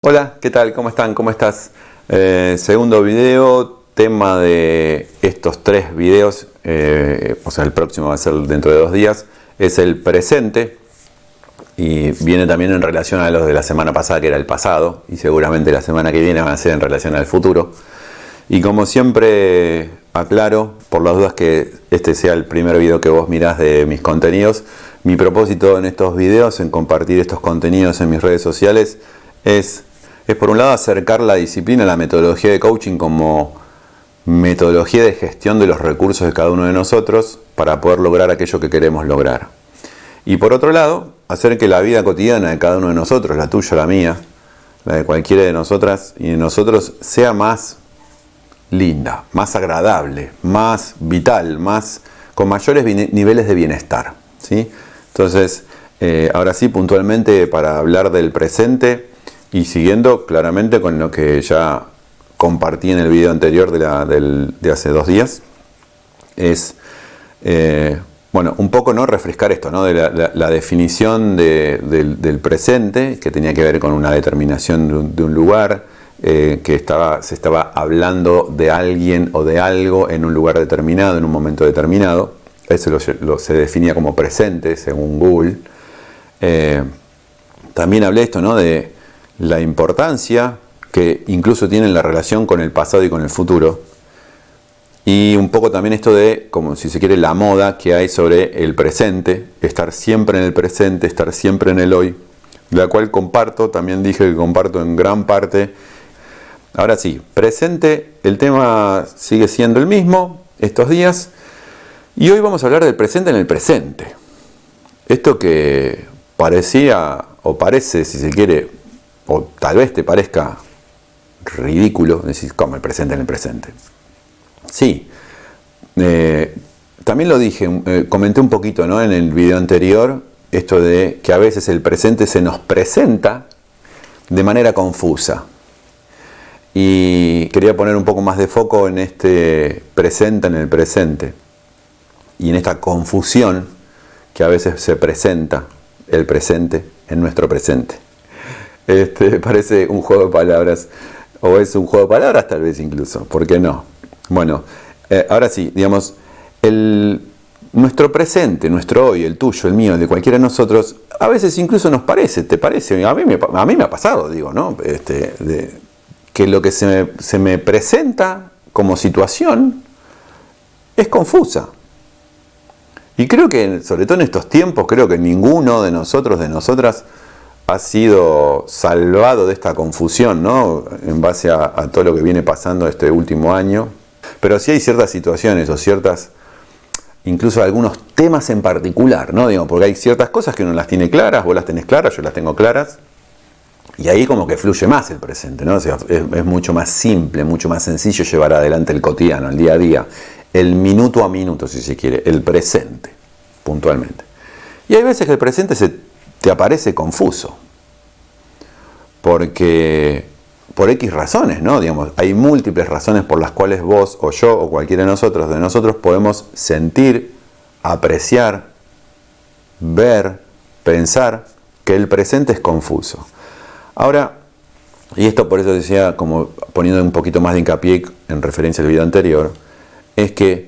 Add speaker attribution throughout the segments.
Speaker 1: Hola, ¿qué tal? ¿Cómo están? ¿Cómo estás? Eh, segundo video, tema de estos tres videos, eh, o sea, el próximo va a ser dentro de dos días, es el presente y viene también en relación a los de la semana pasada, que era el pasado, y seguramente la semana que viene van a ser en relación al futuro. Y como siempre aclaro, por las dudas que este sea el primer video que vos mirás de mis contenidos, mi propósito en estos videos, en compartir estos contenidos en mis redes sociales, es es por un lado acercar la disciplina, la metodología de coaching como metodología de gestión de los recursos de cada uno de nosotros para poder lograr aquello que queremos lograr. Y por otro lado, hacer que la vida cotidiana de cada uno de nosotros, la tuya, la mía, la de cualquiera de nosotras y de nosotros, sea más linda, más agradable, más vital, más con mayores niveles de bienestar. ¿sí? Entonces, eh, ahora sí, puntualmente para hablar del presente, y siguiendo claramente con lo que ya compartí en el video anterior de, hace dos días, es, eh, bueno, un poco no refrescar esto, ¿no? de la, definición del, presente, que tenía que ver con una determinación de un, lugar, eh, que estaba, se estaba hablando de alguien o de algo en un lugar determinado, en un momento determinado. Eso lo, se definía como presente, según Google. Eh, también hablé esto, ¿no? De la importancia que incluso tiene la relación con el pasado y con el futuro. Y un poco también esto de, como si se quiere, la moda que hay sobre el presente, estar siempre en el presente, estar siempre en el hoy, la cual comparto, también dije que comparto en gran parte. Ahora sí, presente, el tema sigue siendo el mismo estos días, y hoy vamos a hablar del presente en el presente. Esto que parecía, o parece, si se quiere, o tal vez te parezca ridículo, decir, como el presente en el presente. Sí, eh, también lo dije, eh, comenté un poquito ¿no? en el video anterior, esto de que a veces el presente se nos presenta de manera confusa. Y quería poner un poco más de foco en este presente en el presente y en esta confusión que a veces se presenta el presente en nuestro presente. Este, parece un juego de palabras, o es un juego de palabras tal vez incluso, ¿por qué no? Bueno, eh, ahora sí, digamos, nuestro presente, nuestro hoy, el tuyo, el mío, el de cualquiera de nosotros, a veces incluso nos parece, ¿te parece? A mí me, ha pasado, digo, ¿no? Este, que lo que se me presenta como situación es confusa. Y creo que, sobre todo en estos tiempos, creo que ninguno de nosotros, de nosotras, ha sido salvado de esta confusión, ¿no? En base a, todo lo que viene pasando este último año. Pero sí hay ciertas situaciones o ciertas, incluso algunos temas en particular, ¿no? Digo, porque hay ciertas cosas que uno las tiene claras, vos las tenés claras, yo las tengo claras. Y ahí como que fluye más el presente, ¿no? O sea, es, es mucho más simple, mucho más sencillo llevar adelante el cotidiano, el día a día, el minuto a minuto, si se quiere, el presente, puntualmente. Y hay veces que el presente se te aparece confuso. Porque por X razones, ¿no? Digamos, hay múltiples razones por las cuales vos o yo o cualquiera de nosotros, de nosotros podemos sentir, apreciar, ver, pensar que el presente es confuso. Ahora, y esto por eso decía, como poniendo un poquito más de hincapié en referencia al video anterior, es que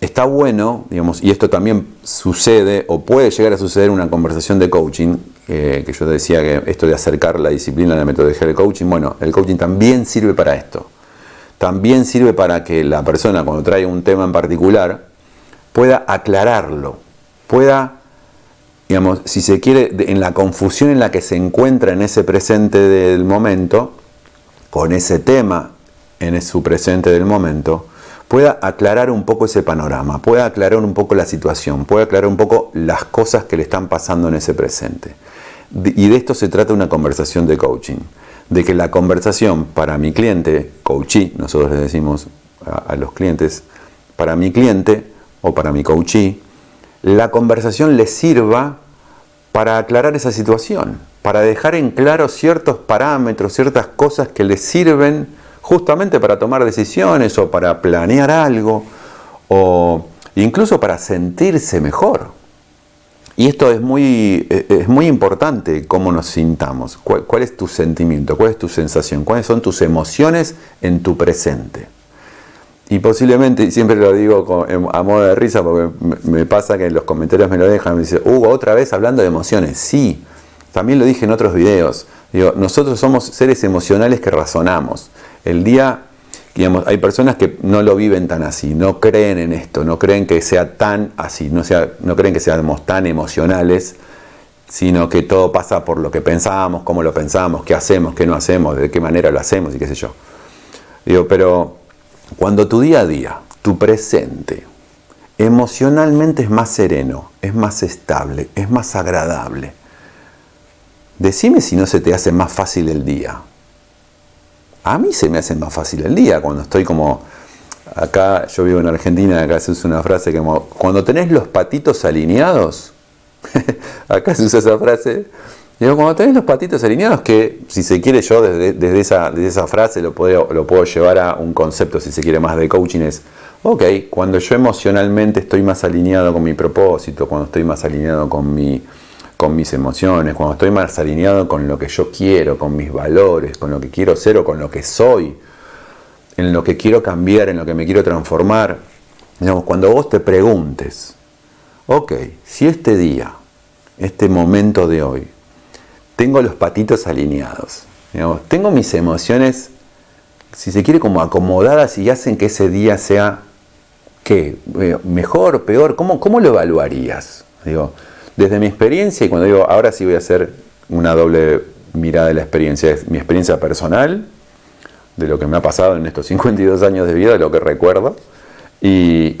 Speaker 1: está bueno, digamos, y esto también sucede o puede llegar a suceder en una conversación de coaching, eh, que yo decía que esto de acercar la disciplina a la metodología del coaching, bueno, el coaching también sirve para esto. También sirve para que la persona cuando trae un tema en particular pueda aclararlo, pueda, digamos, si se quiere, en la confusión en la que se encuentra en ese presente del momento, con ese tema en su presente del momento, pueda aclarar un poco ese panorama, pueda aclarar un poco la situación, pueda aclarar un poco las cosas que le están pasando en ese presente. Y de esto se trata una conversación de coaching, de que la conversación para mi cliente, coachee, nosotros le decimos a, los clientes, para mi cliente o para mi coachee, la conversación le sirva para aclarar esa situación, para dejar en claro ciertos parámetros, ciertas cosas que le sirven justamente para tomar decisiones o para planear algo o incluso para sentirse mejor. y esto es muy, eh, es muy importante, cómo nos sintamos, cuál, es tu sentimiento, cuál es tu sensación, cuáles son tus emociones en tu presente. Y posiblemente, y siempre lo digo a modo de risa, porque me pasa que en los comentarios me lo dejan, me dicen, Hugo, otra vez hablando de emociones. Sí, también lo dije en otros videos. Nosotros somos seres emocionales que razonamos. El día, digamos, hay personas que no lo viven tan así, no creen en esto, no creen que sea tan así, no, creen que seamos tan emocionales, sino que todo pasa por lo que pensamos, cómo lo pensamos, qué hacemos, qué no hacemos, de qué manera lo hacemos y qué sé yo. Digo, pero cuando tu día a día, tu presente, emocionalmente es más sereno, es más estable, es más agradable, decime si no se te hace más fácil el día. A mí se me hace más fácil el día cuando estoy como... Acá yo vivo en Argentina, acá se usa una frase como, cuando tenés los patitos alineados, acá se usa esa frase, Digo, cuando tenés los patitos alineados, que si se quiere yo desde, esa, esa, frase lo puedo, lo puedo llevar a un concepto, si se quiere más de coaching, es, ok, cuando yo emocionalmente estoy más alineado con mi propósito, cuando estoy más alineado con, mi, con mis emociones, cuando estoy más alineado con lo que yo quiero, con mis valores, con lo que quiero ser o con lo que soy, en lo que quiero cambiar, en lo que me quiero transformar, digamos, cuando vos te preguntes, ok, si este día, este momento de hoy, tengo los patitos alineados. tengo mis emociones, si se quiere, como acomodadas y hacen que ese día sea, ¿qué? Eh, ¿Mejor, peor? ¿Cómo, cómo lo evaluarías? Digo, desde mi experiencia, y cuando digo, ahora sí voy a hacer una doble mirada de la experiencia, es mi experiencia personal, de lo que me ha pasado en estos 52 años de vida, de lo que recuerdo, y,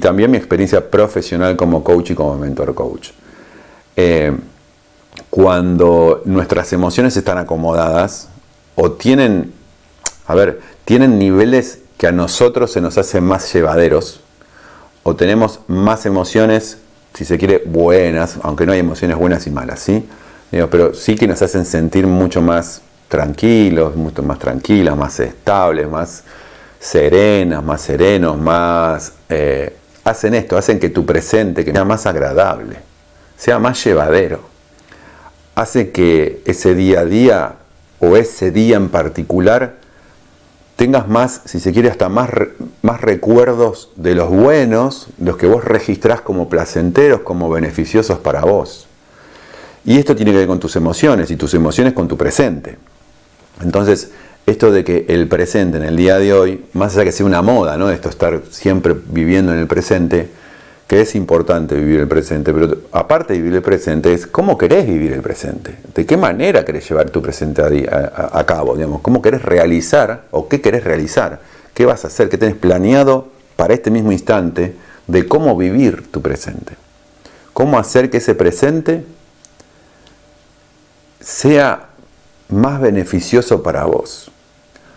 Speaker 1: también mi experiencia profesional como coach y como mentor coach. Eh, cuando nuestras emociones están acomodadas o tienen, a ver, tienen niveles que a nosotros se nos hacen más llevaderos o tenemos más emociones, si se quiere, buenas, aunque no hay emociones buenas y malas, ¿sí? pero sí que nos hacen sentir mucho más tranquilos, mucho más tranquilas, más estables, más serenas, más serenos, más... Eh, hacen esto, hacen que tu presente que sea más agradable, sea más llevadero hace que ese día a día o ese día en particular tengas más, si se quiere, hasta más, más recuerdos de los buenos, los que vos registrás como placenteros, como beneficiosos para vos. Y esto tiene que ver con tus emociones y tus emociones con tu presente. Entonces, esto de que el presente en el día de hoy, más allá que sea una moda, ¿no? Esto estar siempre viviendo en el presente, que es importante vivir el presente, pero aparte de vivir el presente es cómo querés vivir el presente, de qué manera querés llevar tu presente a, cabo, digamos, cómo querés realizar o qué querés realizar, qué vas a hacer, qué tenés planeado para este mismo instante de cómo vivir tu presente, cómo hacer que ese presente sea más beneficioso para vos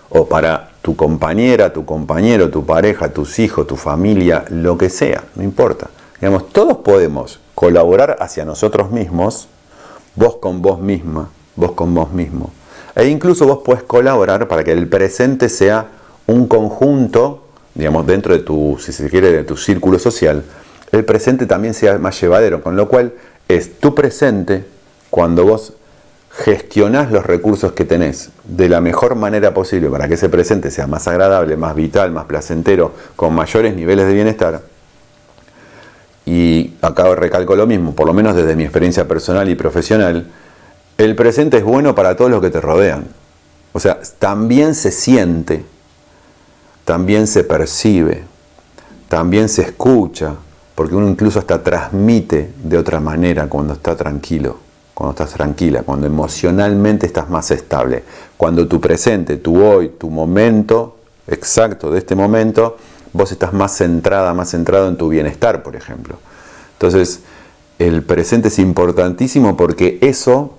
Speaker 1: o para tu compañera, tu compañero, tu pareja, tus hijos, tu familia, lo que sea, no importa. Digamos, todos podemos colaborar hacia nosotros mismos, vos con vos misma, vos con vos mismo. E incluso vos puedes colaborar para que el presente sea un conjunto, digamos, dentro de tu, si se quiere, de tu círculo social, el presente también sea más llevadero, con lo cual es tu presente cuando vos gestionás los recursos que tenés de la mejor manera posible para que ese presente sea más agradable, más vital, más placentero, con mayores niveles de bienestar. Y acá recalco lo mismo, por lo menos desde mi experiencia personal y profesional, el presente es bueno para todos los que te rodean. O sea, también se siente, también se percibe, también se escucha, porque uno incluso hasta transmite de otra manera cuando está tranquilo cuando estás tranquila, cuando emocionalmente estás más estable, cuando tu presente, tu hoy, tu momento exacto de este momento, vos estás más centrada, más centrado en tu bienestar, por ejemplo. Entonces, el presente es importantísimo porque eso,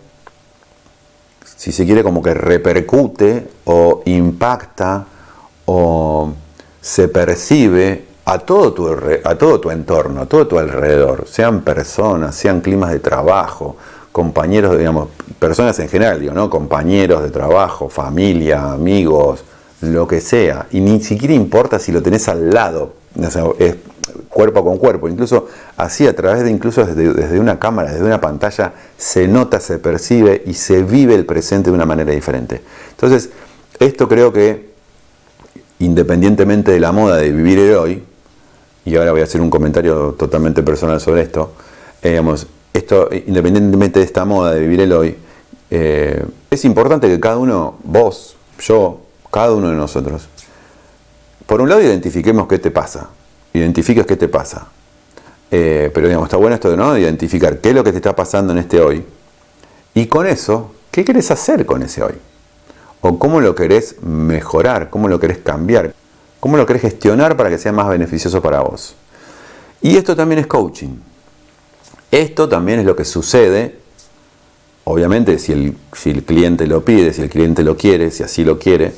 Speaker 1: si se quiere, como que repercute o impacta o se percibe a todo tu, a todo tu entorno, a todo tu alrededor, sean personas, sean climas de trabajo, compañeros, digamos, personas en general, digo, ¿no? Compañeros de trabajo, familia, amigos, lo que sea. Y ni siquiera importa si lo tenés al lado. cuerpo con cuerpo, incluso así a través de incluso desde, desde, una cámara, desde una pantalla, se nota, se percibe y se vive el presente de una manera diferente. Entonces, esto creo que, independientemente de la moda de vivir el hoy, y ahora voy a hacer un comentario totalmente personal sobre esto, eh, digamos, independientemente de esta moda de vivir el hoy, eh, es importante que cada uno, vos, yo, cada uno de nosotros, por un lado identifiquemos qué te pasa, identifiques qué te pasa. Eh, pero digamos, está bueno esto de ¿no? identificar qué es lo que te está pasando en este hoy. Y con eso, ¿qué querés hacer con ese hoy? O cómo lo querés mejorar, cómo lo querés cambiar, cómo lo querés gestionar para que sea más beneficioso para vos. Y esto también es coaching. Esto también es lo que sucede, obviamente si el, si el cliente lo pide, si el cliente lo quiere, si así lo quiere,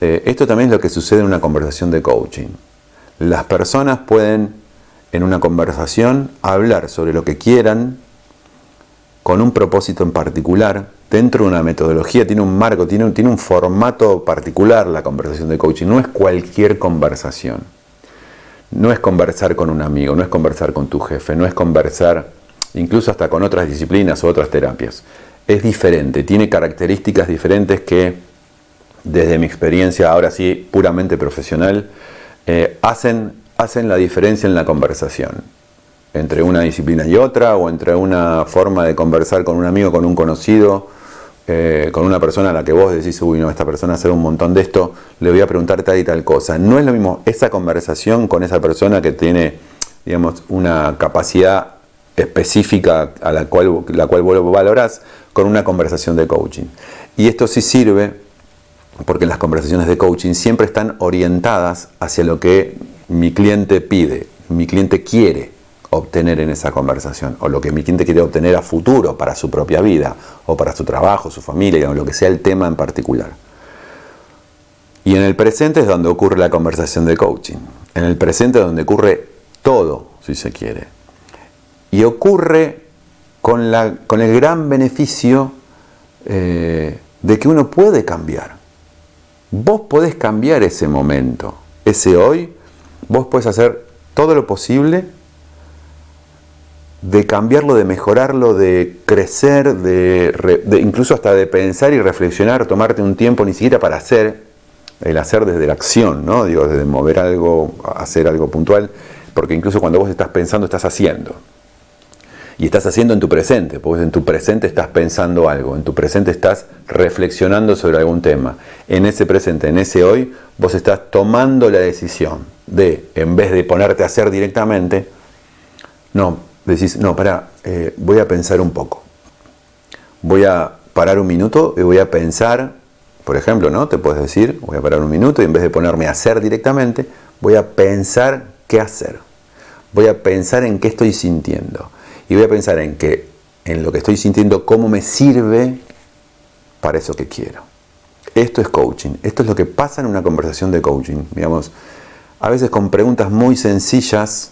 Speaker 1: eh, esto también es lo que sucede en una conversación de coaching. Las personas pueden en una conversación hablar sobre lo que quieran con un propósito en particular, dentro de una metodología, tiene un marco, tiene tiene un formato particular la conversación de coaching, no es cualquier conversación. No es conversar con un amigo, no es conversar con tu jefe, no es conversar incluso hasta con otras disciplinas o otras terapias. Es diferente, tiene características diferentes que desde mi experiencia, ahora sí, puramente profesional, eh, hacen, hacen la diferencia en la conversación entre una disciplina y otra, o entre una forma de conversar con un amigo, con un conocido, eh, con una persona a la que vos decís, uy, no, esta persona hace un montón de esto, le voy a preguntar tal y tal cosa. No es lo mismo esa conversación con esa persona que tiene, digamos, una capacidad específica a la cual, la cual vos valorás con una conversación de coaching. Y esto sí sirve porque las conversaciones de coaching siempre están orientadas hacia lo que mi cliente pide, mi cliente quiere obtener en esa conversación, o lo que mi cliente quiere obtener a futuro para su propia vida, o para su trabajo, su familia, o lo que sea el tema en particular. Y en el presente es donde ocurre la conversación de coaching. En el presente es donde ocurre todo, si se quiere. Y ocurre con, el gran beneficio eh, de que uno puede cambiar. Vos podés cambiar ese momento, ese hoy, vos podés hacer todo lo posible de cambiarlo, de mejorarlo, de crecer, de, incluso hasta de pensar y reflexionar, tomarte un tiempo ni siquiera para hacer, el hacer desde la acción, ¿no? Digo, desde mover algo, hacer algo puntual, porque incluso cuando vos estás pensando, estás haciendo y estás haciendo en tu presente, porque en tu presente estás pensando algo, en tu presente estás reflexionando sobre algún tema. En ese presente, en ese hoy, vos estás tomando la decisión de, en vez de ponerte a hacer directamente, no, decís, no, para, eh, voy a pensar un poco. Voy a parar un minuto y voy a pensar, por ejemplo, ¿no? Te puedes decir, voy a parar un minuto y en vez de ponerme a hacer directamente, voy a pensar qué hacer. Voy a pensar en qué estoy sintiendo y voy a pensar en que en lo que estoy sintiendo, cómo me sirve para eso que quiero. Esto es coaching, esto es lo que pasa en una conversación de coaching, digamos, a veces con preguntas muy sencillas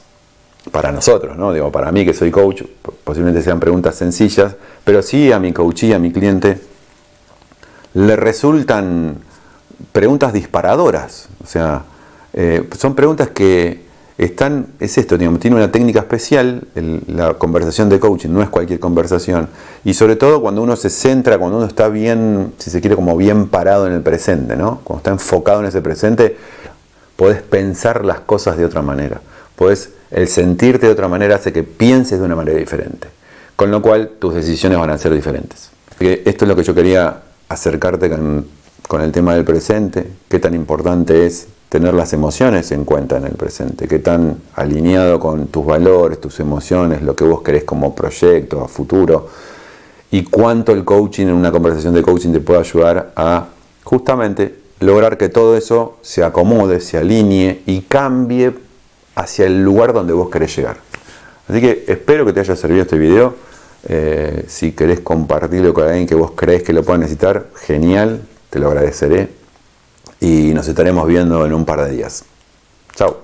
Speaker 1: para nosotros, ¿no? Digo, para mí que soy coach, posiblemente sean preguntas sencillas, pero sí a mi coachee, a mi cliente, le resultan preguntas disparadoras, o sea, eh, son preguntas que es esto, tiene una técnica especial, la conversación de coaching no es cualquier conversación, y sobre todo cuando uno se centra, cuando uno está bien, si se quiere, como bien parado en el presente, ¿no? Cuando está enfocado en ese presente, podés pensar las cosas de otra manera, podés, el sentirte de otra manera hace que pienses de una manera diferente, con lo cual tus decisiones van a ser diferentes. esto es lo que yo quería acercarte con, con el tema del presente, qué tan importante es tener las emociones en cuenta en el presente, qué tan alineado con tus valores, tus emociones, lo que vos querés como proyecto a futuro y cuánto el coaching en una conversación de coaching te puede ayudar a justamente lograr que todo eso se acomode, se alinee y cambie hacia el lugar donde vos querés llegar. Así que espero que te haya servido este video. Eh, si querés compartirlo con alguien que vos crees que lo pueda necesitar, genial, te lo agradeceré y nos estaremos viendo en un par de días. Chao.